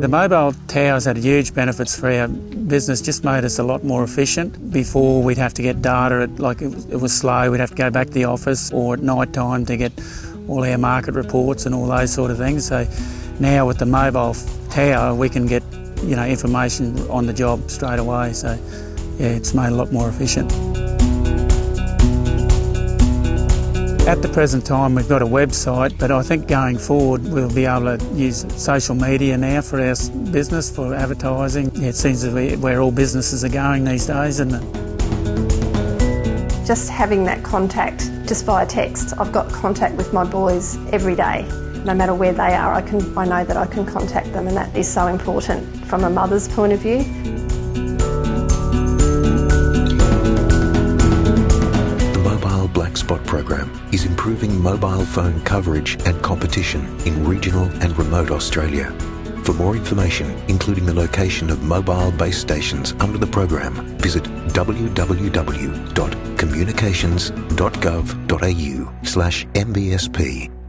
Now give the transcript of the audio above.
The mobile towers had huge benefits for our business, just made us a lot more efficient. Before we'd have to get data, at, like it, it was slow, we'd have to go back to the office or at night time to get all our market reports and all those sort of things. So now with the mobile tower, we can get you know information on the job straight away. So yeah, it's made a lot more efficient. At the present time, we've got a website, but I think going forward, we'll be able to use social media now for our business, for advertising. It seems to be where all businesses are going these days, isn't it? Just having that contact just via text. I've got contact with my boys every day. No matter where they are, I can I know that I can contact them and that is so important from a mother's point of view. Black Spot program is improving mobile phone coverage and competition in regional and remote Australia. For more information, including the location of mobile base stations under the program, visit www.communications.gov.au slash mbsp